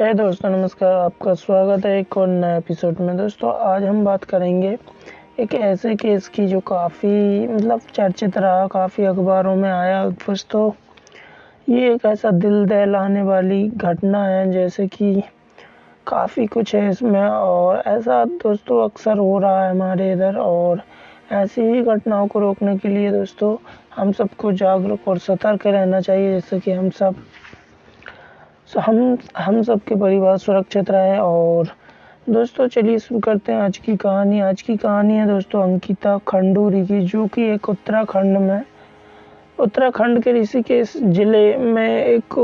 है दोस्तों, नमस्कार, आपका स्वागत है एक और नए एपिसोड में। दोस्तों, आज हम बात करेंगे एक ऐसे केस की जो काफ़ी मतलब चर्चित रहा, काफ़ी अखबारों में आया। दोस्तों, ये एक ऐसा दिल दहलाने वाली घटना है, जैसे कि काफ़ी कुछ है इसमें। और ऐसा दोस्तों अक्सर हो रहा है हमारे इधर, और ऐसी ही घटनाओं को रोकने के लिए दोस्तों, हम सबको जागरूक और सतर्क रहना चाहिए, जैसे कि हम सब हम हम सबके परिवार सुरक्षित रहे और दोस्तों, चलिए शुरू करते हैं आज की कहानी। आज की कहानी है दोस्तों, अंकिता खंडूरी की, जो कि एक उत्तराखंड में, उत्तराखंड के ऋषिकेश ज़िले में एक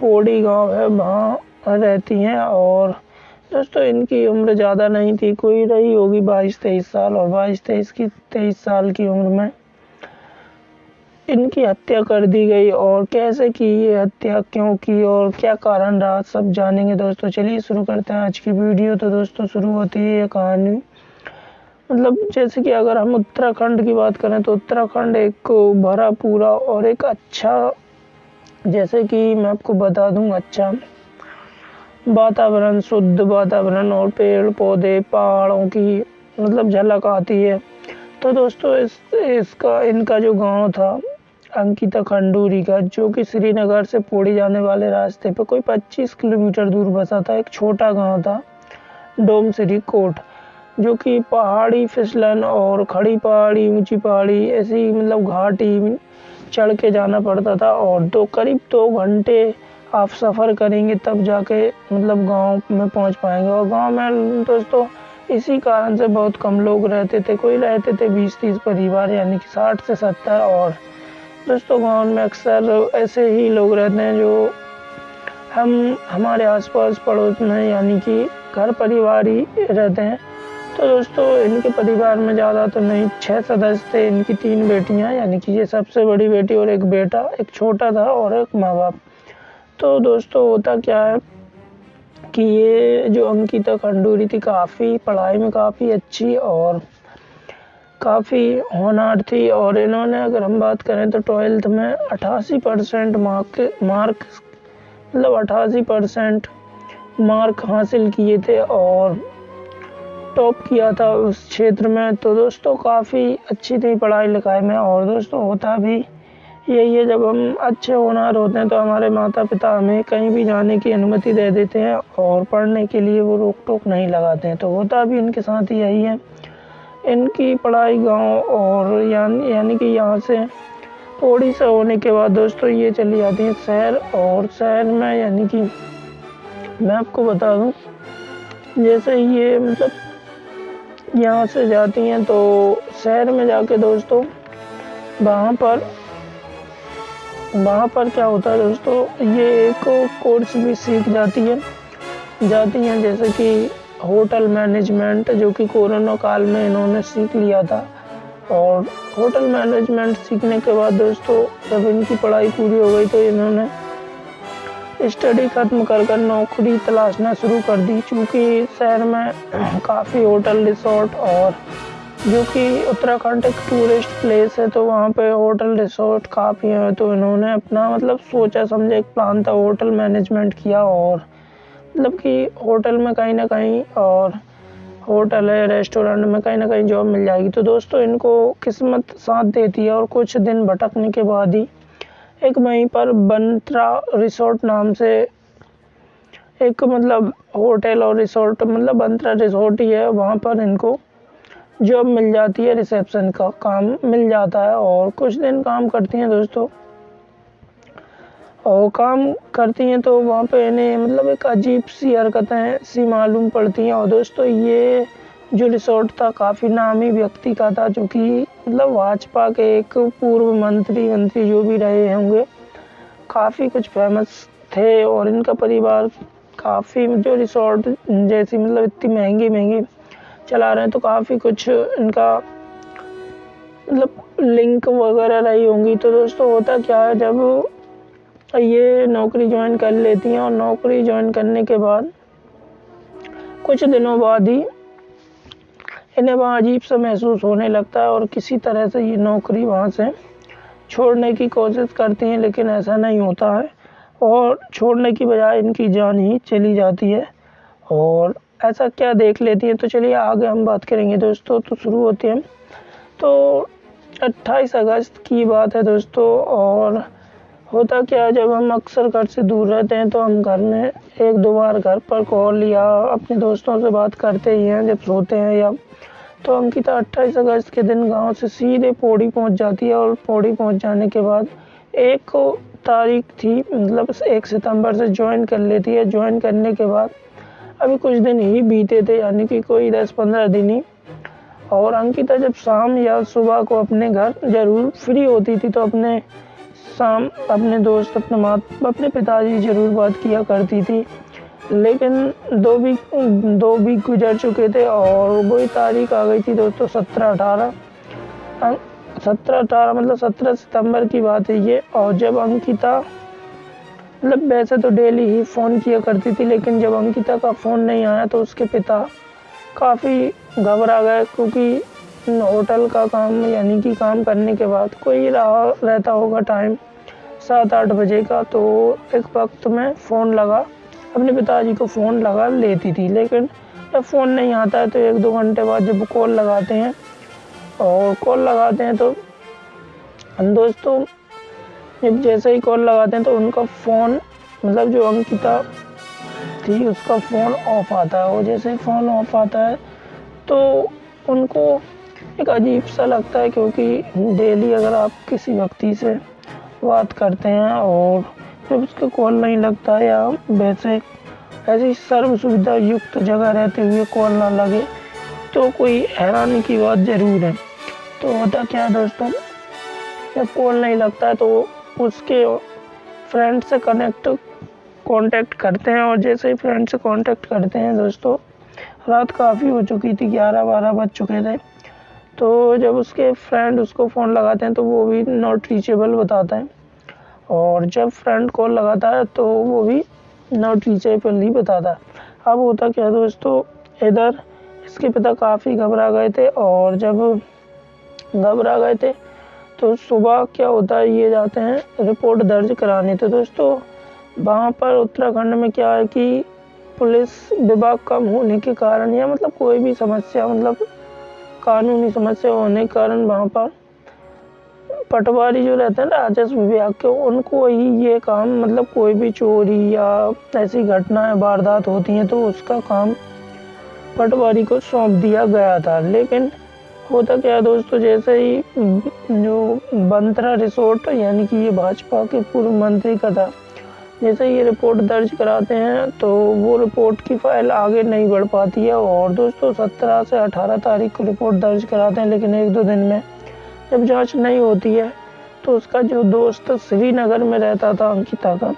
पौड़ी गाँव है, वहाँ रहती हैं और दोस्तों, इनकी उम्र ज़्यादा नहीं थी। कोई रही होगी बाईस, तेईस साल और बाईस, तेईस की, तेईस साल की उम्र में। इनकी हत्या कर दी गई और कैसे की ये हत्या, क्यों की और क्या कारण रहा, सब जानेंगे दोस्तों। चलिए शुरू करते हैं आज की वीडियो। तो दोस्तों, शुरू होती है ये कहानी। मतलब जैसे कि अगर हम उत्तराखंड की बात करें तो उत्तराखंड एक भरा, पूरा और एक अच्छा जैसे कि मैं आपको बता दूँ अच्छा वातावरण, शुद्ध वातावरण और पेड़ पौधे पहाड़ों की मतलब झलक आती है। तो दोस्तों, इस, इसका, इनका जो गाँव था अंकिता खंडूरी का, जो कि श्रीनगर से पौड़ी जाने वाले रास्ते पर कोई 25 किलोमीटर दूर बसा था, एक छोटा गाँव था, डोम श्री कोट जो कि पहाड़ी फिसलन और खड़ी पहाड़ी, ऊँची पहाड़ी, ऐसी मतलब घाटी चढ़ के जाना पड़ता था और दो, करीब दो घंटे आप सफ़र करेंगे तब जाके मतलब गाँव में पहुँच पाएँगे। और गाँव में दोस्तों, इसी कारण से बहुत कम लोग रहते थे, कोई रहते थे बीस तीस परिवार, यानी कि साठ से सत्तर और दोस्तों गाँव में अक्सर ऐसे ही लोग रहते हैं जो हम, हमारे आसपास पड़ोस में, यानी कि घर परिवार ही रहते हैं। तो दोस्तों, इनके परिवार में ज़्यादा तो नहीं छः सदस्य थे, इनकी तीन बेटियाँ, यानी कि ये सबसे बड़ी बेटी और एक बेटा, एक छोटा था और एक माँ बाप तो दोस्तों, होता क्या है कि ये जो अंकिता खंडूरी थी, काफ़ी पढ़ाई में काफ़ी अच्छी और काफ़ी होनहार थी और इन्होंने अगर हम बात करें तो ट्वेल्थ में अट्ठासी परसेंट मार्क मार्क मतलब अट्ठासी परसेंट मार्क हासिल किए थे और टॉप किया था उस क्षेत्र में। तो दोस्तों, काफ़ी अच्छी थी पढ़ाई लिखाई में और दोस्तों, होता भी यही है, जब हम अच्छे होनहार होते हैं तो हमारे माता पिता हमें कहीं भी जाने की अनुमति दे देते हैं और पढ़ने के लिए वो रोक टोक नहीं लगाते हैं। तो होता भी इनके साथ यही है। इनकी पढ़ाई गाँव और यानी यानी कि यहाँ से थोड़ी सा होने के बाद दोस्तों ये चली जाती हैं शहर और शहर में यानी कि मैं आपको बता दूँ, जैसे ये मतलब यहाँ से जाती हैं तो शहर में जाके दोस्तों वहाँ पर वहाँ पर क्या होता है दोस्तों, ये एक कोर्स भी सीख जाती है, जाती हैं जैसे कि होटल मैनेजमेंट, जो कि कोरोना काल में इन्होंने सीख लिया था। और होटल मैनेजमेंट सीखने के बाद दोस्तों, जब इनकी पढ़ाई पूरी हो गई तो इन्होंने स्टडी खत्म कर कर नौकरी तलाशना शुरू कर दी। चूँकि शहर में काफ़ी होटल रिसोर्ट और जो कि उत्तराखंड एक टूरिस्ट प्लेस है तो वहाँ पे होटल रिसोर्ट काफ़ी है। तो इन्होंने अपना मतलब सोचा समझा एक प्लान था, होटल मैनेजमेंट किया और मतलब कि होटल में कहीं ना कहीं और होटल है, रेस्टोरेंट में कहीं ना कहीं जॉब मिल जाएगी। तो दोस्तों, इनको किस्मत साथ देती है और कुछ दिन भटकने के बाद ही एक वहीं पर बंत्रा रिसोर्ट नाम से एक मतलब होटल और रिसोर्ट मतलब बंत्रा रिसोर्ट ही है। वहाँ पर इनको जॉब मिल जाती है, रिसेप्शन का काम मिल जाता है और कुछ दिन काम करती हैं दोस्तों। और काम करती हैं तो वहाँ पे इन्हें मतलब एक अजीब सी हरकतें सी मालूम पड़ती हैं। और दोस्तों, ये जो रिसोर्ट था, काफ़ी नामी व्यक्ति का था, जो कि मतलब भाजपा के एक पूर्व मंत्री मंत्री जो भी रहे होंगे, काफ़ी कुछ फ़ेमस थे और इनका परिवार काफ़ी जो रिसोर्ट जैसी मतलब इतनी महँगी महँगी चला रहे हैं तो काफ़ी कुछ इनका मतलब लिंक वगैरह रही होंगी। तो दोस्तों, होता क्या है, जब ये नौकरी ज्वाइन कर लेती हैं और नौकरी ज्वाइन करने के बाद कुछ दिनों बाद ही इन्हें वहाँ अजीब सा महसूस होने लगता है और किसी तरह से ये नौकरी वहाँ से छोड़ने की कोशिश करती हैं, लेकिन ऐसा नहीं होता है। और छोड़ने की बजाय इनकी जान ही चली जाती है। और ऐसा क्या देख लेती हैं? तो चलिए आगे हम बात करेंगे। दोस्तों तो शुरू होते हैं। तो 28 अगस्त की बात है दोस्तों, और होता क्या है, जब हम अक्सर घर से दूर रहते हैं तो हम घर में एक दो बार घर पर कॉल या अपने दोस्तों से बात करते ही हैं, जब सोते हैं या तो अंकिता 28 अगस्त के दिन गाँव से सीधे पौड़ी पहुँच जाती है और पौड़ी पहुँच जाने के बाद एक तारीख थी मतलब एक सितंबर से ज्वाइन कर लेती है। ज्वाइन करने के बाद अभी कुछ दिन ही बीते थे, यानी कि कोई दस पंद्रह दिन ही। और अंकिता जब शाम या सुबह को अपने घर ज़रूर फ्री होती थी तो अपने शाम अपने दोस्त, अपने माँ, अपने पिताजी ज़रूर बात किया करती थी। लेकिन दो वीक दो वीक गुजर चुके थे और वही तारीख आ गई थी दोस्तों, सत्रह अठारह। सत्रह अठारह मतलब सत्रह सितंबर की बात है ये। और जब अंकिता मतलब वैसे तो डेली ही फ़ोन किया करती थी, लेकिन जब अंकिता का फ़ोन नहीं आया तो उसके पिता काफ़ी घबरा गए, क्योंकि होटल का काम, यानी कि काम करने के बाद कोई रहा, रहता होगा टाइम सात आठ बजे का तो एक वक्त में फ़ोन लगा, अपने पिताजी को फ़ोन लगा, लेती थी, लेकिन जब फ़ोन नहीं आता है तो एक दो घंटे बाद जब कॉल लगाते हैं, और कॉल लगाते हैं तो दोस्तों, जब जैसे ही कॉल लगाते हैं तो उनका फ़ोन मतलब जो अंकिता थी, उसका फ़ोन ऑफ़ आता है, और जैसे ही फ़ोन ऑफ़ आता है तो उनको एक अजीब सा लगता है क्योंकि डेली अगर आप किसी व्यक्ति से बात करते हैं और जब उसका कॉल नहीं लगता या वैसे ऐसी सर्व सुविधा युक्त जगह रहते हुए कॉल ना लगे तो कोई हैरानी की बात ज़रूर है। तो होता क्या है दोस्तों? जब कॉल नहीं लगता है तो उसके फ्रेंड से कनेक्ट कांटेक्ट करते हैं और जैसे ही फ्रेंड से कांटेक्ट करते हैं दोस्तों, रात काफ़ी हो चुकी थी, ग्यारह बारह बज चुके थे। तो जब उसके फ्रेंड उसको फ़ोन लगाते हैं तो वो भी नॉट रीचेबल बताता है। और जब फ्रेंड कॉल लगाता है तो वो भी नॉट रीचेबल ही बताता है। अब होता क्या दोस्तों, इधर इसके पिता काफ़ी घबरा गए थे और जब घबरा गए थे तो सुबह क्या होता है, ये जाते हैं रिपोर्ट दर्ज कराने। तो दोस्तों, वहाँ पर उत्तराखंड में क्या है कि पुलिस विभाग कम होने के कारण या मतलब कोई भी समस्या मतलब कानूनी समस्या होने के कारण वहाँ पर पटवारी जो रहते हैं, राजस्व विभाग के, उनको ही ये काम मतलब कोई भी चोरी या ऐसी घटनाएँ, वारदात होती हैं तो उसका काम पटवारी को सौंप दिया गया था। लेकिन होता क्या दोस्तों, जैसे ही जो बंतरा रिसोर्ट, यानी कि ये भाजपा के पूर्व मंत्री का था जैसे ये रिपोर्ट दर्ज कराते हैं तो वो रिपोर्ट की फ़ाइल आगे नहीं बढ़ पाती है और दोस्तों सत्रह से अठारह तारीख को रिपोर्ट दर्ज कराते हैं, लेकिन एक दो दिन में जब जाँच नहीं होती है तो उसका जो दोस्त श्रीनगर में रहता था, अंकिता का,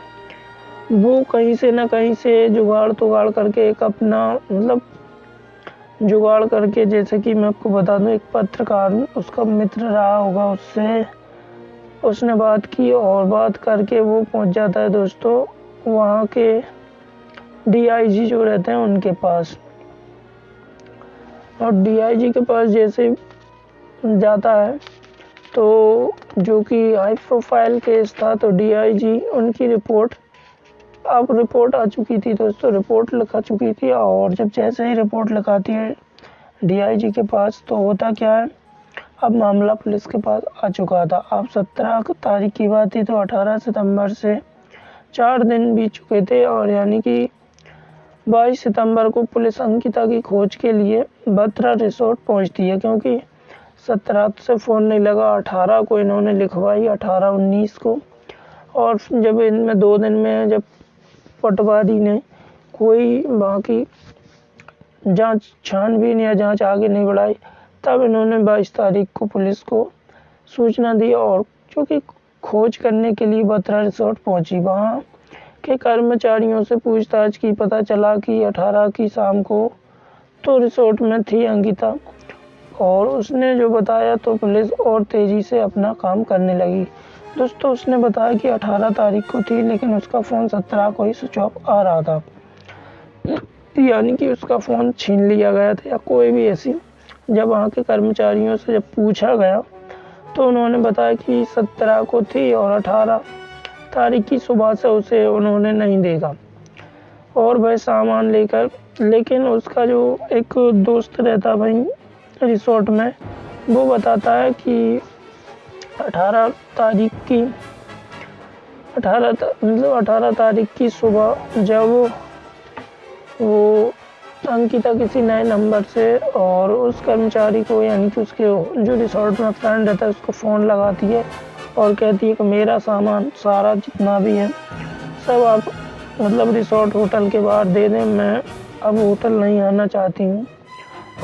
वो कहीं से ना कहीं से जुगाड़ तुगाड़ करके एक अपना मतलब जुगाड़ करके, जैसे कि मैं आपको बता दूँ, एक पत्रकार, उसका मित्र रहा होगा उससे उसने बात की और बात करके वो पहुँच जाता है दोस्तों, वहाँ के डीआईजी जो रहते हैं उनके पास। और डीआईजी के पास जैसे जाता है तो जो कि हाई प्रोफ़ाइल केस था तो डीआईजी उनकी रिपोर्ट अब रिपोर्ट आ चुकी थी दोस्तों रिपोर्ट लिखा चुकी थी और जब जैसे ही रिपोर्ट लिखाती है डीआईजी के पास तो होता क्या है अब मामला पुलिस के पास आ चुका था। अब सत्रह तारीख की बात थी तो अठारह सितंबर से चार दिन बीत चुके थे और यानी कि बाईस सितंबर को पुलिस अंकिता की खोज के लिए बत्रा रिसोर्ट पहुँचती है क्योंकि सत्रह से फ़ोन नहीं लगा, अठारह को इन्होंने लिखवाई, अठारह उन्नीस को। और जब इनमें दो दिन में जब पटवारी ने कोई बाकी जाँच छानबीन या जाँच आगे नहीं बढ़ाई तब इन्होंने बाईस तारीख को पुलिस को सूचना दी और चूँकि खोज करने के लिए बत्रा रिसोर्ट पहुँची। वहाँ के कर्मचारियों से पूछताछ की, पता चला कि 18 की शाम को तो रिसोर्ट में थी अंकिता और उसने जो बताया तो पुलिस और तेज़ी से अपना काम करने लगी। दोस्तों, उसने बताया कि 18 तारीख को थी, लेकिन उसका फ़ोन 17 को ही स्विच ऑफ़ आ रहा था। यानी कि उसका फ़ोन छीन लिया गया था या कोई भी ऐसी जब वहाँ के कर्मचारियों से जब पूछा गया तो उन्होंने बताया कि 17 को थी और 18 तारीख की सुबह से उसे उन्होंने नहीं देखा। और वह सामान लेकर, लेकिन उसका जो एक दोस्त रहता भाई रिसोर्ट में, वो बताता है कि 18 तारीख की 18 मतलब 18 तारीख की सुबह जब अंकिता किसी नए नंबर से और उस कर्मचारी को, यानी कि उसके जो रिसोर्ट में फ्रेंड रहता है, उसको फ़ोन लगाती है और कहती है कि मेरा सामान सारा जितना भी है, सब आप मतलब रिसोर्ट होटल के बाहर दे दें, मैं अब होटल नहीं आना चाहती हूँ।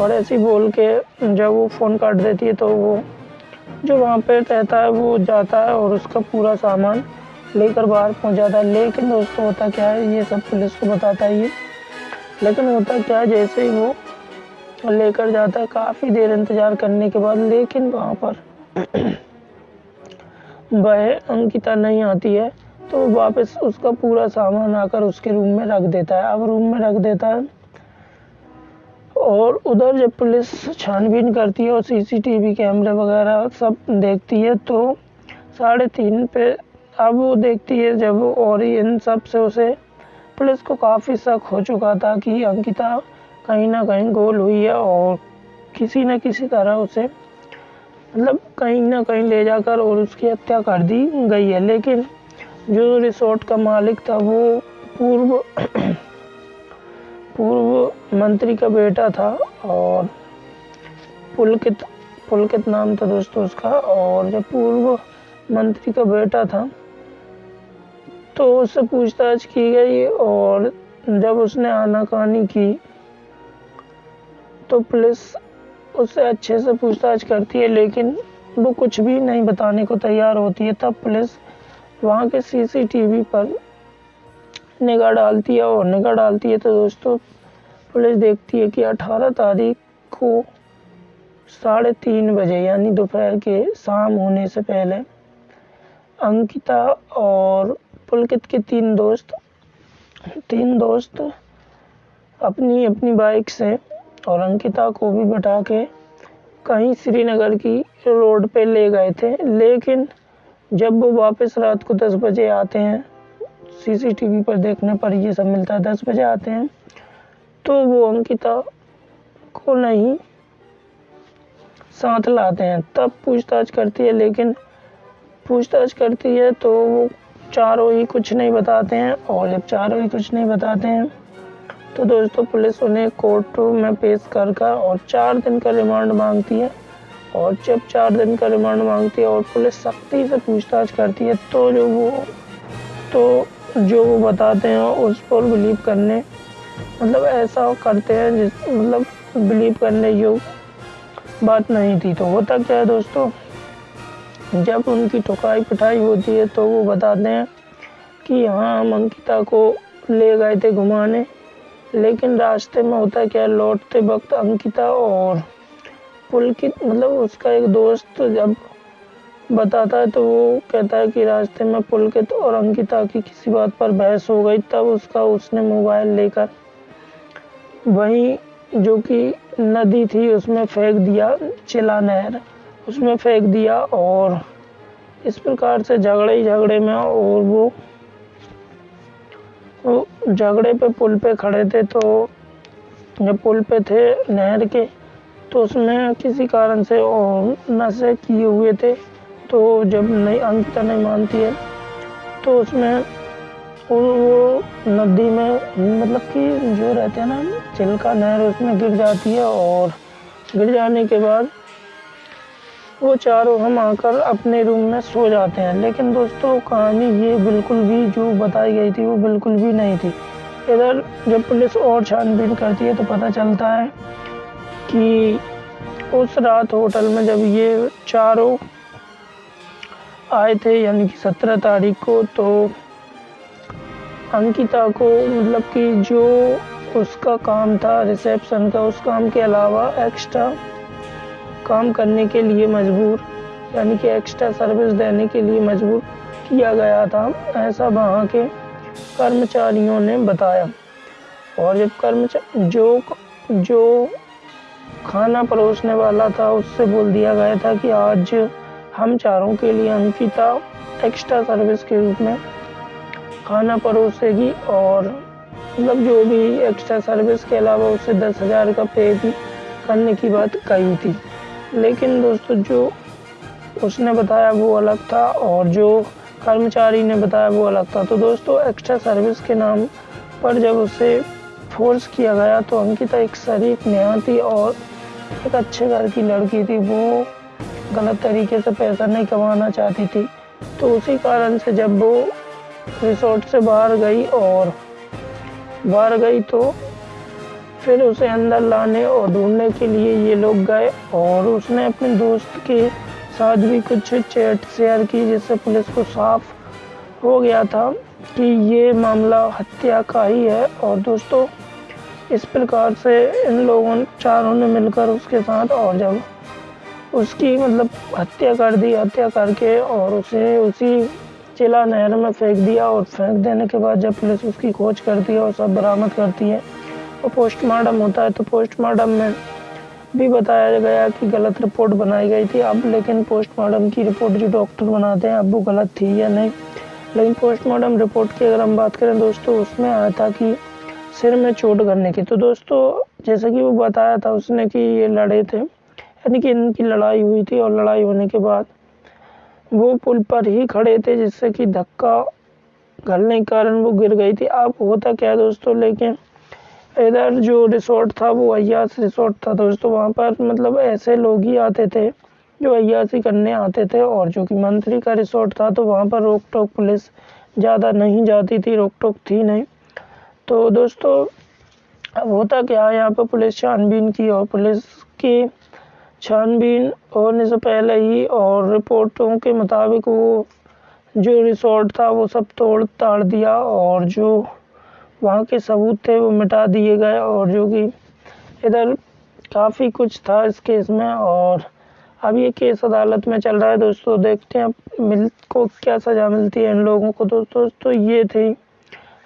और ऐसे बोल के जब वो फ़ोन काट देती है तो वो जो वहाँ पे रहता है, वो जाता है और उसका पूरा सामान लेकर बाहर पहुँच जाता है। लेकिन दोस्तों, होता क्या है, ये सब पुलिस को बताता है ये लेकिन होता क्या जैसे ही वो लेकर जाता है, काफ़ी देर इंतज़ार करने के बाद, लेकिन वहाँ पर वह अंकिता नहीं आती है तो वापस उसका पूरा सामान आकर उसके रूम में रख देता है। अब रूम में रख देता है और उधर जब पुलिस छानबीन करती है और सीसीटीवी कैमरे वगैरह सब देखती है तो साढ़े तीन पे अब वो देखती है जब और इन सबसे उसे पुलिस को काफ़ी शक हो चुका था कि अंकिता कहीं ना कहीं गोल हुई है और किसी न किसी तरह उसे मतलब कहीं ना कहीं ले जाकर और उसकी हत्या कर दी गई है। लेकिन जो रिसोर्ट का मालिक था, वो पूर्व पूर्व मंत्री का बेटा था और पुलकित पुलकित नाम था दोस्तों उसका, और जब पूर्व मंत्री का बेटा था तो उससे पूछताछ की गई और जब उसने आनाकानी की तो पुलिस उससे अच्छे से पूछताछ करती है, लेकिन वो कुछ भी नहीं बताने को तैयार होती है। तब पुलिस वहाँ के सीसीटीवी पर निगाह डालती है और निगाह डालती है तो दोस्तों, पुलिस देखती है कि 18 तारीख को साढ़े तीन बजे, यानी दोपहर के शाम होने से पहले, अंकिता और पुलकित के तीन दोस्त तीन दोस्त अपनी अपनी बाइक से और अंकिता को भी बैठा के कहीं श्रीनगर की रोड पे ले गए थे। लेकिन जब वो वापस रात को दस बजे आते हैं सीसीटीवी पर देखने पर ये सब मिलता है, दस बजे आते हैं तो वो अंकिता को नहीं, साथ लाते हैं। तब पूछताछ करती है, लेकिन पूछताछ करती है तो वो चारों ही कुछ नहीं बताते हैं और जब चारों ही कुछ नहीं बताते हैं तो दोस्तों पुलिस उन्हें कोर्ट में पेश कर कर और चार दिन का रिमांड मांगती है। और जब चार दिन का रिमांड मांगती है और पुलिस सख्ती से पूछताछ करती है तो जो वो तो जो वो बताते हैं उस पर बिलीव करने मतलब ऐसा करते हैं जिस मतलब बिलीव करने योग्य बात नहीं थी। तो होता क्या है दोस्तों? जब उनकी ठुकाई पिटाई होती है तो वो बताते हैं कि हाँ हम अंकिता को ले गए थे घुमाने। लेकिन रास्ते में होता क्या, लौटते वक्त अंकिता और पुलकित मतलब उसका एक दोस्त जब बताता है तो वो कहता है कि रास्ते में पुलकित और अंकिता की किसी बात पर बहस हो गई। तब उसका, उसने मोबाइल लेकर वहीं जो कि नदी थी, उसमें फेंक दिया चिला नहर। उसमें फेंक दिया और इस प्रकार से झगड़े ही झगड़े में और वो वो झगड़े पे पुल पे खड़े थे तो जब पुल पे थे नहर के तो उसमें किसी कारण से और नशे किए हुए थे। तो जब नहीं अंकिता नहीं मानती है तो उसमें वो, वो नदी में मतलब कि जो रहते हैं ना चिल्का नहर उसमें गिर जाती है और गिर जाने के बाद वो चारों हम आकर अपने रूम में सो जाते हैं। लेकिन दोस्तों, कहानी ये बिल्कुल भी जो बताई गई थी, वो बिल्कुल भी नहीं थी। इधर जब पुलिस और छानबीन करती है तो पता चलता है कि उस रात होटल में जब ये चारों आए थे, यानी कि सत्रह तारीख को तो अंकिता को मतलब कि जो उसका काम था, रिसेप्शन का, उस काम के अलावा एक्स्ट्रा काम करने के लिए मजबूर, यानी कि एक्स्ट्रा सर्विस देने के लिए मजबूर किया गया था। ऐसा वहाँ के कर्मचारियों ने बताया। और जब कर्मचारी जो जो खाना परोसने वाला था, उससे बोल दिया गया था कि आज हम चारों के लिए अंकिता एक्स्ट्रा सर्विस के रूप में खाना परोसेगी और मतलब जो भी एक्स्ट्रा सर्विस के अलावा उसे दस हज़ार का पे भी करने की बात कही थी। लेकिन दोस्तों, जो उसने बताया वो अलग था और जो कर्मचारी ने बताया वो अलग था। तो दोस्तों एक्स्ट्रा सर्विस के नाम पर जब उसे फोर्स किया गया तो अंकिता एक शरीफ नेहा थी और एक अच्छे घर की लड़की थी। वो गलत तरीके से पैसा नहीं कमाना चाहती थी। तो उसी कारण से जब वो रिसोर्ट से बाहर गई और बाहर गई तो फिर उसे अंदर लाने और ढूँढने के लिए ये लोग गए और उसने अपने दोस्त के साथ भी कुछ चैट शेयर की, जिससे पुलिस को साफ़ हो गया था कि ये मामला हत्या का ही है। और दोस्तों, इस प्रकार से इन लोगों चारों ने मिलकर उसके साथ और जब उसकी मतलब हत्या कर दी, हत्या करके और उसे उसी चिला नहर में फेंक दिया और फेंक देने के बाद जब पुलिस उसकी खोज करती है और सब बरामद करती है और पोस्टमार्टम होता है तो पोस्टमार्टम में भी बताया गया कि गलत रिपोर्ट बनाई गई थी अब लेकिन पोस्टमार्टम की रिपोर्ट जो डॉक्टर बनाते हैं, अब वो गलत थी या नहीं? लेकिन पोस्टमार्टम रिपोर्ट की अगर हम बात करें दोस्तों, उसमें आया था कि सिर में चोट करने की। तो दोस्तों, जैसे कि वो बताया था उसने कि ये लड़े थे, यानी कि इनकी लड़ाई हुई थी और लड़ाई होने के बाद वो पुल पर ही खड़े थे, जिससे कि धक्का घलने के कारण वो गिर गई थी। अब होता क्या दोस्तों, लेकिन इधर जो रिसोर्ट था वो अयास रिसोर्ट था दोस्तों वहाँ पर मतलब ऐसे लोग ही आते थे जो अयासी करने आते थे और जो कि मंत्री का रिसोर्ट था तो वहाँ पर रोक टोक पुलिस ज़्यादा नहीं जाती थी रोक टोक थी नहीं। तो दोस्तों, अब होता क्या है यहाँ पर पुलिस छानबीन की और पुलिस की छानबीन होने से पहले ही और रिपोर्टों के मुताबिक वो जो रिसोर्ट था वो सब तोड़ ताड़ दिया और जो वहाँ के सबूत थे, वो मिटा दिए गए और जो कि इधर काफ़ी कुछ था इस केस में और अब ये केस अदालत में चल रहा है। दोस्तों, देखते हैं मिल, को क्या सज़ा मिलती है इन लोगों को। दोस्तों तो ये थी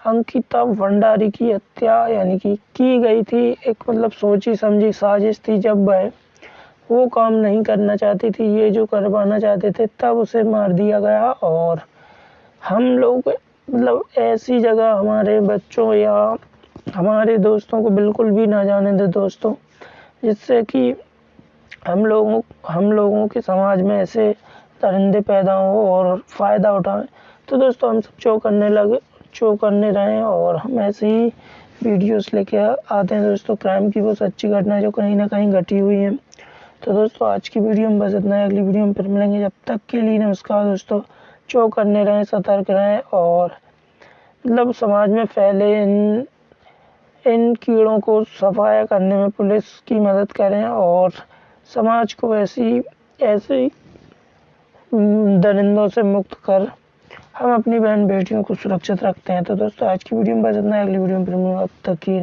अंकिता भंडारी की हत्या, यानी कि की गई थी। एक मतलब सोची समझी साजिश थी जब वह वो काम नहीं करना चाहती थी, ये जो करवाना चाहते थे, तब उसे मार दिया गया और हम लोग मतलब ऐसी जगह हमारे बच्चों या हमारे दोस्तों को बिल्कुल भी ना जाने दे दोस्तों, जिससे कि हम लोगों हम लोगों के समाज में ऐसे दरिंदे पैदा हों और फ़ायदा उठाएँ। तो दोस्तों हम सब चो करने लगे चो करने रहें और हम ऐसे ही वीडियोस लेके आते हैं दोस्तों। क्राइम की वो सच्ची घटना जो कहीं ना कहीं घटी हुई है। तो दोस्तों आज की वीडियो में बस इतना है। अगली वीडियो में फिर मिलेंगे। जब तक के लिए नमस्कार दोस्तों। चो करने रहें, सतर्क रहें और मतलब समाज में फैले इन इन कीड़ों को सफाया करने में पुलिस की मदद करें और समाज को ऐसी ऐसी दरिंदों से मुक्त कर हम अपनी बहन बेटियों को सुरक्षित रखते हैं। तो दोस्तों, आज की वीडियो में बस इतना अगली वीडियो में फिर तक की